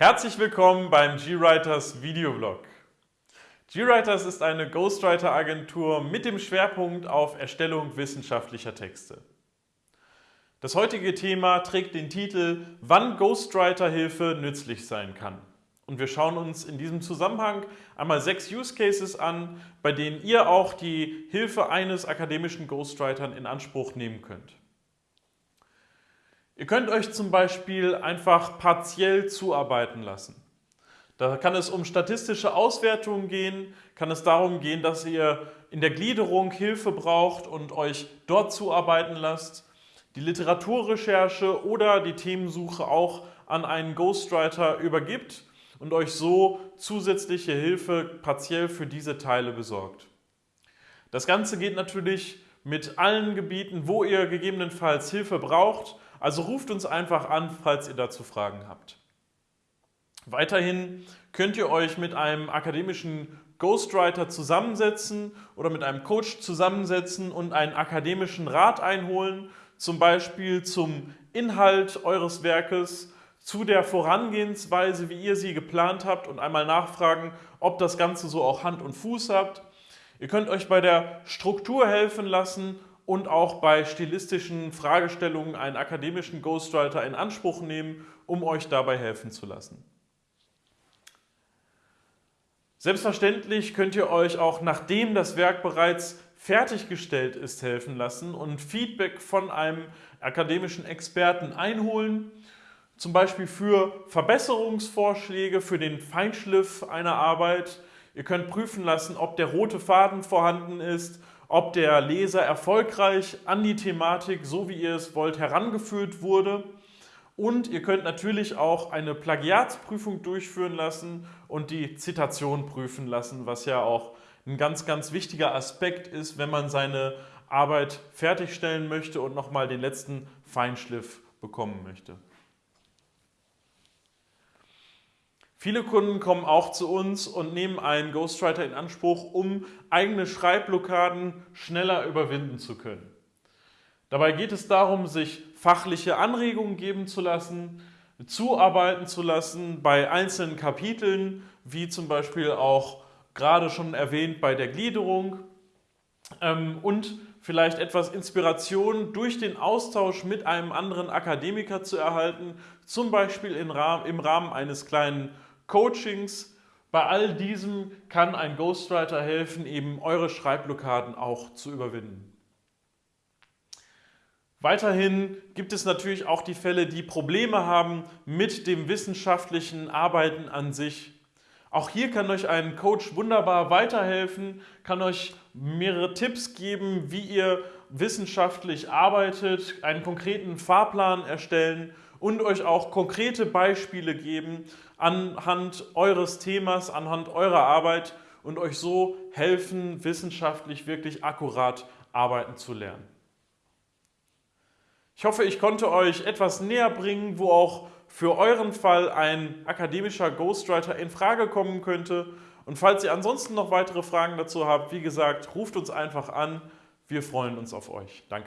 Herzlich willkommen beim GWriters Videoblog. GWriters ist eine Ghostwriter-Agentur mit dem Schwerpunkt auf Erstellung wissenschaftlicher Texte. Das heutige Thema trägt den Titel Wann Ghostwriter-Hilfe nützlich sein kann. Und wir schauen uns in diesem Zusammenhang einmal sechs Use Cases an, bei denen ihr auch die Hilfe eines akademischen Ghostwriters in Anspruch nehmen könnt. Ihr könnt euch zum Beispiel einfach partiell zuarbeiten lassen. Da kann es um statistische Auswertungen gehen, kann es darum gehen, dass ihr in der Gliederung Hilfe braucht und euch dort zuarbeiten lasst, die Literaturrecherche oder die Themensuche auch an einen Ghostwriter übergibt und euch so zusätzliche Hilfe partiell für diese Teile besorgt. Das Ganze geht natürlich mit allen Gebieten, wo ihr gegebenenfalls Hilfe braucht also ruft uns einfach an, falls ihr dazu Fragen habt. Weiterhin könnt ihr euch mit einem akademischen Ghostwriter zusammensetzen oder mit einem Coach zusammensetzen und einen akademischen Rat einholen, zum Beispiel zum Inhalt eures Werkes, zu der Vorangehensweise, wie ihr sie geplant habt und einmal nachfragen, ob das Ganze so auch Hand und Fuß habt. Ihr könnt euch bei der Struktur helfen lassen und auch bei stilistischen Fragestellungen einen akademischen Ghostwriter in Anspruch nehmen, um euch dabei helfen zu lassen. Selbstverständlich könnt ihr euch auch, nachdem das Werk bereits fertiggestellt ist, helfen lassen und Feedback von einem akademischen Experten einholen, zum Beispiel für Verbesserungsvorschläge, für den Feinschliff einer Arbeit. Ihr könnt prüfen lassen, ob der rote Faden vorhanden ist ob der Leser erfolgreich an die Thematik, so wie ihr es wollt, herangeführt wurde. Und ihr könnt natürlich auch eine Plagiatsprüfung durchführen lassen und die Zitation prüfen lassen, was ja auch ein ganz, ganz wichtiger Aspekt ist, wenn man seine Arbeit fertigstellen möchte und nochmal den letzten Feinschliff bekommen möchte. Viele Kunden kommen auch zu uns und nehmen einen Ghostwriter in Anspruch, um eigene Schreibblockaden schneller überwinden zu können. Dabei geht es darum, sich fachliche Anregungen geben zu lassen, zuarbeiten zu lassen bei einzelnen Kapiteln, wie zum Beispiel auch gerade schon erwähnt bei der Gliederung ähm, und vielleicht etwas Inspiration durch den Austausch mit einem anderen Akademiker zu erhalten, zum Beispiel im Rahmen eines kleinen Coachings. Bei all diesem kann ein Ghostwriter helfen, eben eure Schreibblockaden auch zu überwinden. Weiterhin gibt es natürlich auch die Fälle, die Probleme haben mit dem wissenschaftlichen Arbeiten an sich. Auch hier kann euch ein Coach wunderbar weiterhelfen, kann euch mehrere Tipps geben, wie ihr wissenschaftlich arbeitet, einen konkreten Fahrplan erstellen und euch auch konkrete Beispiele geben anhand eures Themas, anhand eurer Arbeit und euch so helfen, wissenschaftlich wirklich akkurat arbeiten zu lernen. Ich hoffe, ich konnte euch etwas näher bringen, wo auch für euren Fall ein akademischer Ghostwriter in Frage kommen könnte. Und falls ihr ansonsten noch weitere Fragen dazu habt, wie gesagt, ruft uns einfach an. Wir freuen uns auf euch. Danke.